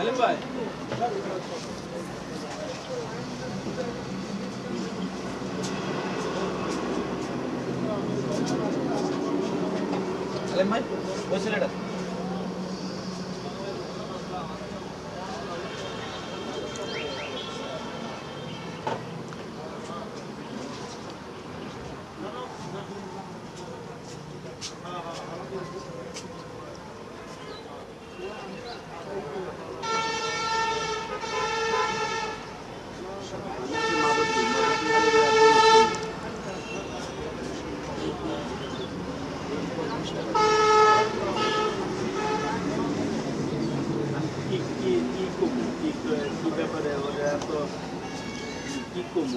আলেম ভাই máis voy a Thank you. কি করব